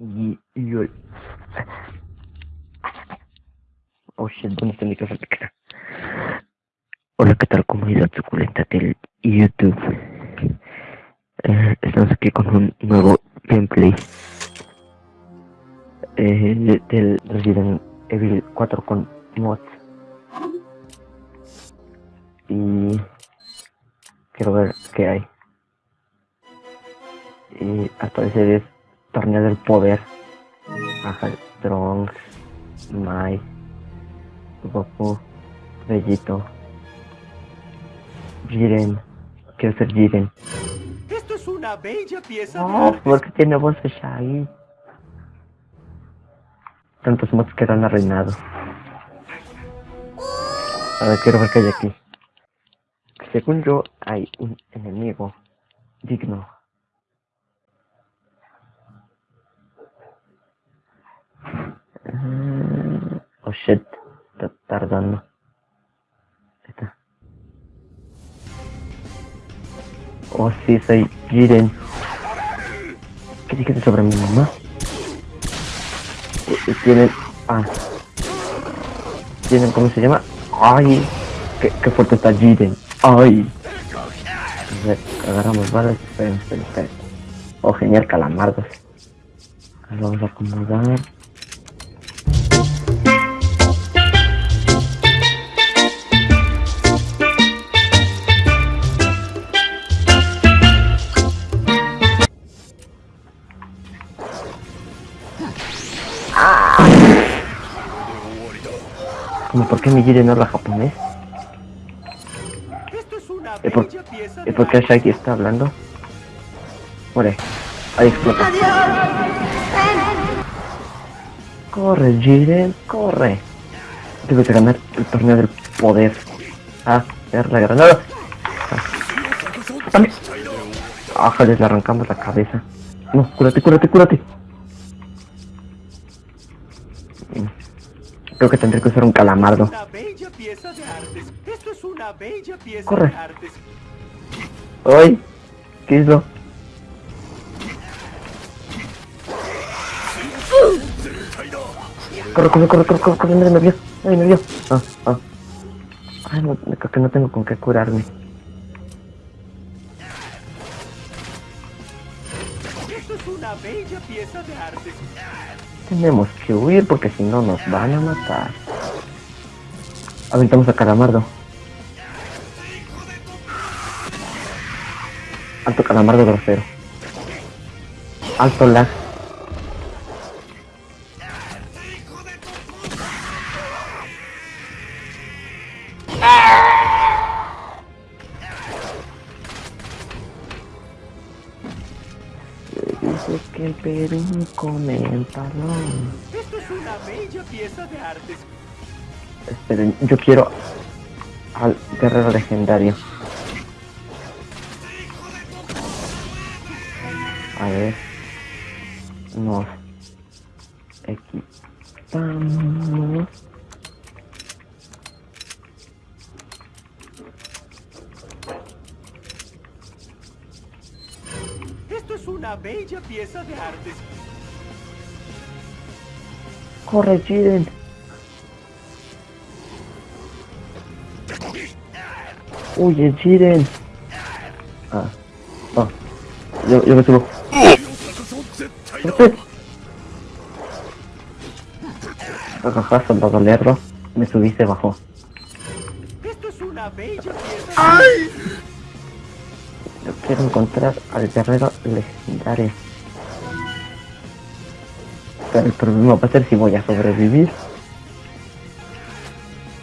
Y, yo... Oh shit, ¿dónde está mi casa pequeña? Hola, ¿qué tal comunidad suculenta del YouTube? Eh, estamos aquí con un nuevo gameplay eh, del Resident Evil 4 con mods. Y quiero ver qué hay. Y al parecer es torneo del poder. Ajá, Trunks, Mai, Goku, Bellito, Jiren. Quiero ser Jiren. Esto es una bella pieza No, porque tiene voz de Shaggy. Tantos mods que han arruinado. A ver, quiero ver qué hay aquí. Según yo, hay un enemigo digno. Oh shit, está tardando. Ahí está. Oh sí, soy Jiren. ¿Qué dijiste sobre mi mamá? Eh, eh, Tienen... Ah. Tienen... ¿Cómo se llama? ¡Ay! ¡Qué, qué fuerte está Jiren! ¡Ay! Agarramos balas. Esperen, esperen, esperen. Oh, genial, calamardos. Lo vamos a acomodar. ¿Cómo por qué mi Jiren no habla japonés? Es una ¿Y por, bella pieza ¿Y de por qué está hablando? Muere. Ahí explota. Corre, Jiren, corre. Debes de ganar el torneo del poder. Ah, ver la granada. Ah. Ajá, les le arrancamos la cabeza. No, cúrate, cúrate, cúrate. Creo que tendré que usar un calamardo. Corre. ¡Ay! ¿Qué hizo? Corre, corre, corre, corre, corre, corre, mira, me vio. Ay, me vio. Ah, ah. Ay, no, creo que no tengo con qué curarme. Esto es una bella pieza de arte. Tenemos que huir porque si no nos van a matar. Aventamos a Calamardo. Alto Calamardo grosero. Alto lag. Perú come el talón. Esto es una bella pieza de arte. Esperen, yo quiero al guerrero legendario. A ver. Nos equipamos. Una bella pieza de arte. Corre, Jiren. Huye, Jiren. Ah. Ah. Yo, yo me subo. Jajaja, soldado lerdo. Me subí, se bajó. Esto es una bella pieza Yo quiero encontrar al guerrero legendario. El problema va a ser si voy a sobrevivir.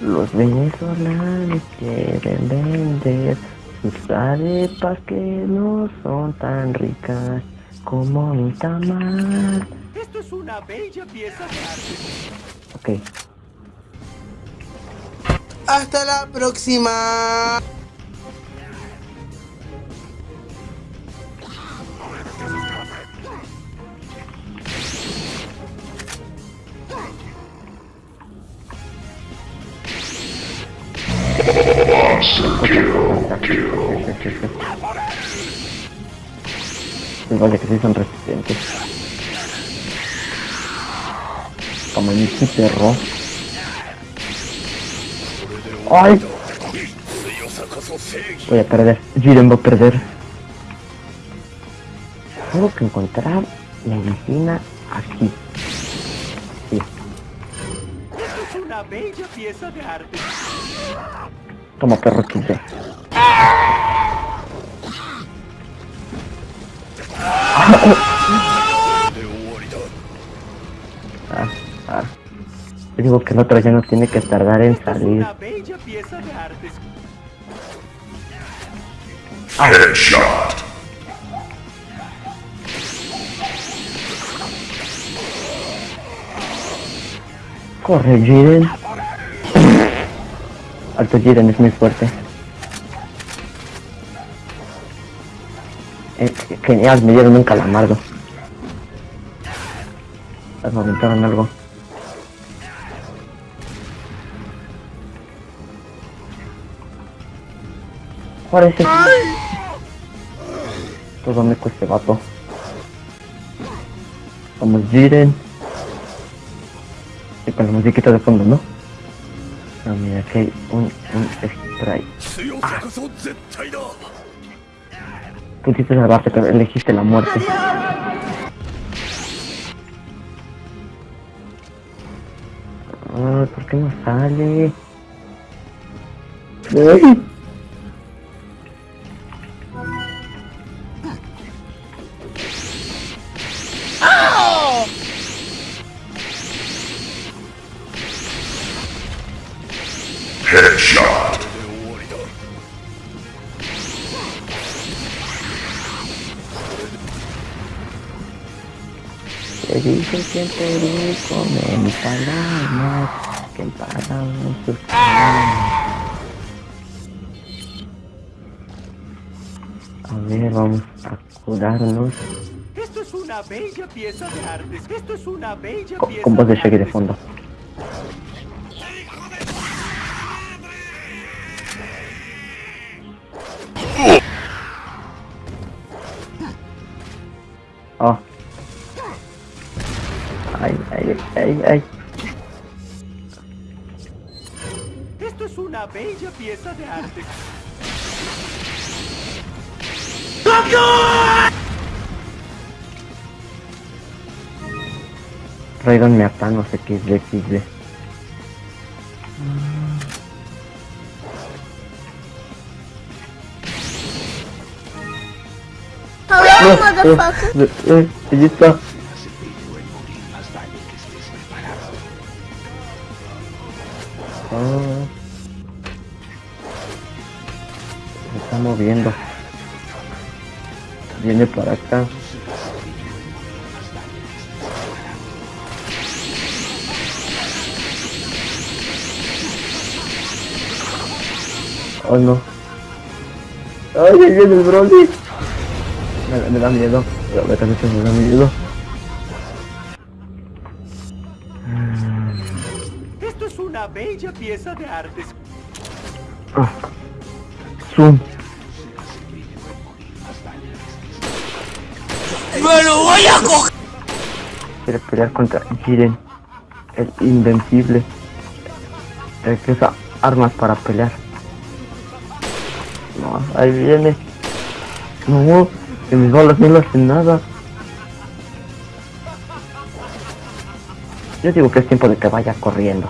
Los venezolanos quieren vender sus arepas que no son tan ricas como mi tamal. Esto es una bella pieza de arte. Ok, Hasta la próxima. Pues vaya que sí son resistentes. Como en mi perro. ¡Ay! Voy a perder. Jiren va a perder. Tengo que encontrar medicina aquí. Sí. Es una bella pieza de arte. Toma perro XD. Ah, ah. Yo digo que el otro ya no tiene que tardar en salir. arte. Corre, Jiren. Alto Jiren es muy fuerte. Eh, genial, me dieron un calamardo. Me aventaron algo. ¿Cuál es ese? Todo me cuesta vato. Vamos, Jiren. Y con la musiquita de fondo, ¿no? No, mira, aquí hay un, un spray. Pudiste salvarte, pero elegiste la muerte. Ay, ¿por qué no sale? Ay. Te dice siempre el come mis palabras, que pagan sus palabras. A ver, vamos a curarnos Esto es una bella pieza de arte. Esto es una bella pieza con voz de Shaggy de fondo. Ay, ay, ay. Esto es una bella pieza de arte. Raiden me ata, no sé qué es de XD. Hello, motherfucker. Allí está. Se está moviendo. Viene para acá. Oh no. Ay, ahí viene el Broly. Me, me da miedo. Que me da miedo. Esto es una bella pieza de arte. Ah. Zoom. ¡Me lo voy a coger! Quiere pelear contra Jiren. El invencible. El que usa armas para pelear. No, ahí viene. No, que mis balas no le hacen nada. Yo digo que es tiempo de que vaya corriendo.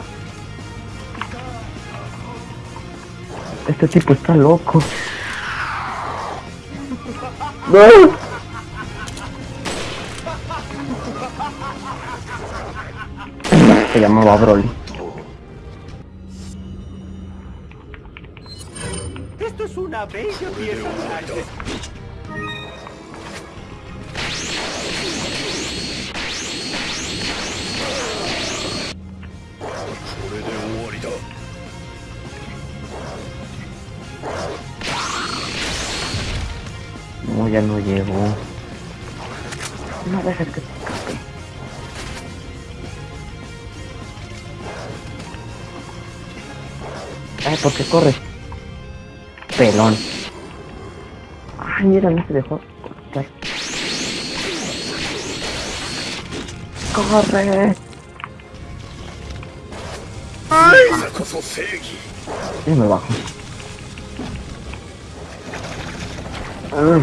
Este tipo está loco. ¡No! Se llamaba Broly. Esto es una bella pieza de arte. No, ya no llegó. No dejes que Ay, ¿por qué corre? Pelón. Ay, mira, no se dejó. ¡Corre! Y me bajo. Ah,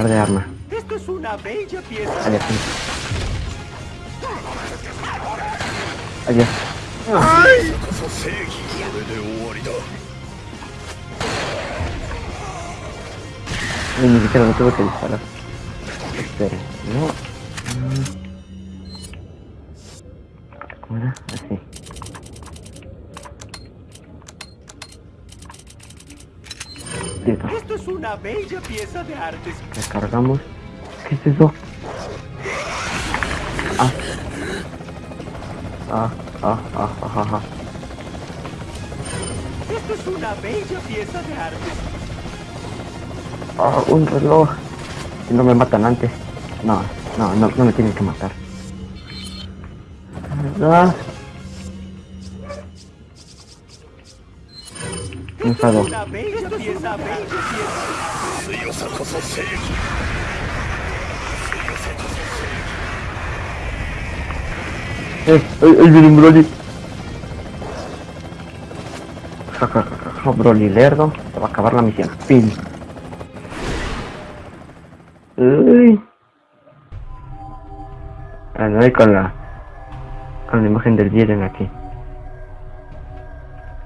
cambiar de arma. Esto es una bella pieza. Ni siquiera tuve que disparar. Esperen, no. Mm. ¿Cómo era? Así. Esto es una bella pieza de arte. Recargamos. ¿Qué es eso? Ah. Ah, ah, ah, ah, ah, ah. Esto es una bella pieza de arte. Ah, un reloj. Si no me matan antes. No, no, no, no me tienen que matar. Ah. Enfado. Eh, ay, ay, viene un Broly. Ja, ja, ja, Broly lerdo. Se va a acabar la misión. Fin. Uy. Ah, no hay con la... Con la imagen del Jiren aquí.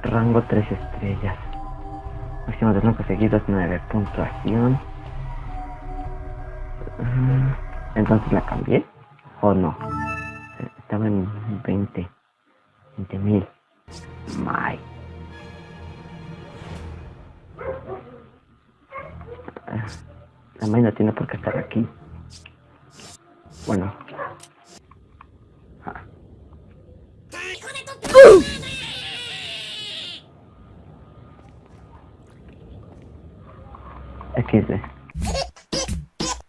Rango 3 estrellas. De no conseguidos 9. Puntuación. Mm, Entonces la cambié. ¿O no? Estaba en 20. 20 mil. My. Ah, La May no tiene por qué estar aquí. Bueno. Ah. XD.